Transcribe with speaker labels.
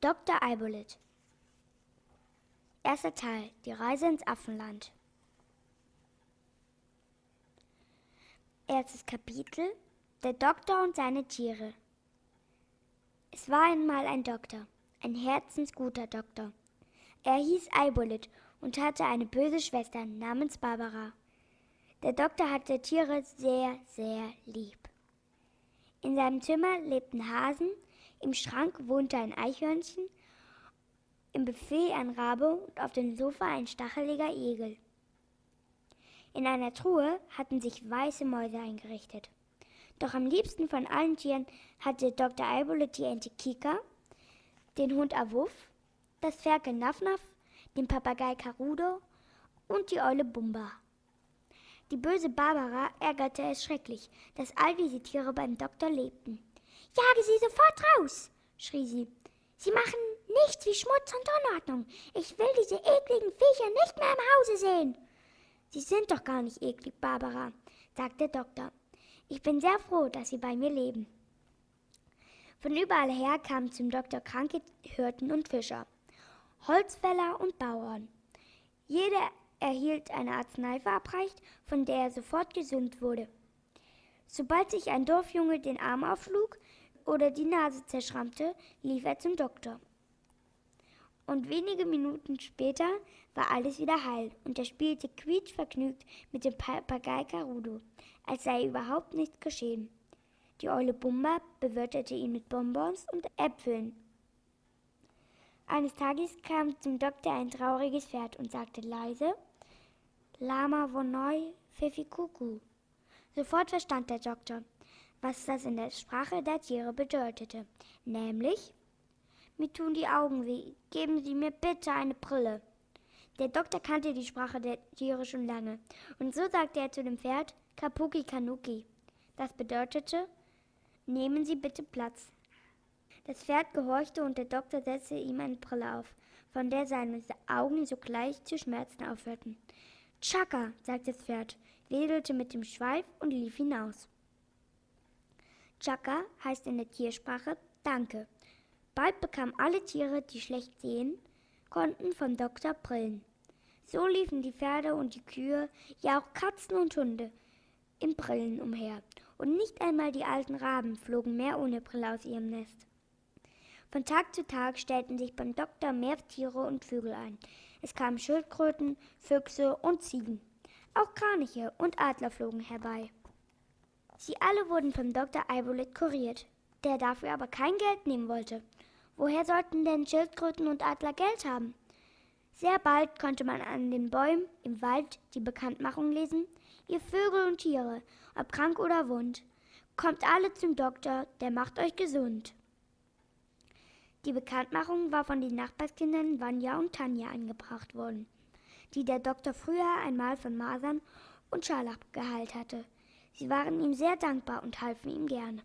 Speaker 1: Dr. Eibolit Erster Teil Die Reise ins Affenland Erstes Kapitel Der Doktor und seine Tiere Es war einmal ein Doktor, ein herzensguter Doktor. Er hieß Eibolit und hatte eine böse Schwester namens Barbara. Der Doktor hatte Tiere sehr, sehr lieb. In seinem Zimmer lebten Hasen, im Schrank wohnte ein Eichhörnchen, im Buffet ein Rabe und auf dem Sofa ein stacheliger Igel. In einer Truhe hatten sich weiße Mäuse eingerichtet. Doch am liebsten von allen Tieren hatte Dr. Eibolet die Ente Kika, den Hund Awuff, das Ferkel Nafnaf, den Papagei Karudo und die Eule Bumba. Die böse Barbara ärgerte es schrecklich, dass all diese Tiere beim Doktor lebten. Jage sie sofort raus, schrie sie. Sie machen nichts wie Schmutz und Unordnung. Ich will diese ekligen Viecher nicht mehr im Hause sehen. Sie sind doch gar nicht eklig, Barbara, sagte der Doktor. Ich bin sehr froh, dass Sie bei mir leben. Von überall her kamen zum Doktor kranke Hirten und Fischer, Holzfäller und Bauern. Jeder erhielt eine Arznei verabreicht, von der er sofort gesund wurde. Sobald sich ein Dorfjunge den Arm aufschlug oder die Nase zerschrammte, lief er zum Doktor. Und wenige Minuten später war alles wieder heil und er spielte quietschvergnügt mit dem Papagei Karudo, als sei überhaupt nichts geschehen. Die Eule Bumba bewirtete ihn mit Bonbons und Äpfeln. Eines Tages kam zum Doktor ein trauriges Pferd und sagte leise, Lama Vonoi Fefikuku. Sofort verstand der Doktor, was das in der Sprache der Tiere bedeutete, nämlich mir tun die Augen weh, geben Sie mir bitte eine Brille. Der Doktor kannte die Sprache der Tiere schon lange, und so sagte er zu dem Pferd Kapuki Kanuki. Das bedeutete, nehmen Sie bitte Platz. Das Pferd gehorchte und der Doktor setzte ihm eine Brille auf, von der seine Augen sogleich zu schmerzen aufhörten. Chaka, sagte das Pferd, wedelte mit dem Schweif und lief hinaus. Chaka heißt in der Tiersprache Danke. Bald bekamen alle Tiere, die schlecht sehen konnten, vom Doktor Brillen. So liefen die Pferde und die Kühe, ja auch Katzen und Hunde, in Brillen umher, und nicht einmal die alten Raben flogen mehr ohne Brille aus ihrem Nest. Von Tag zu Tag stellten sich beim Doktor mehr Tiere und Vögel ein, es kamen Schildkröten, Füchse und Ziegen. Auch Kraniche und Adler flogen herbei. Sie alle wurden vom Dr. Eibolet kuriert, der dafür aber kein Geld nehmen wollte. Woher sollten denn Schildkröten und Adler Geld haben? Sehr bald konnte man an den Bäumen im Wald die Bekanntmachung lesen, ihr Vögel und Tiere, ob krank oder wund, kommt alle zum Doktor, der macht euch gesund. Die Bekanntmachung war von den Nachbarskindern Vanya und Tanja angebracht worden, die der Doktor früher einmal von Masern und Scharlach geheilt hatte. Sie waren ihm sehr dankbar und halfen ihm gerne.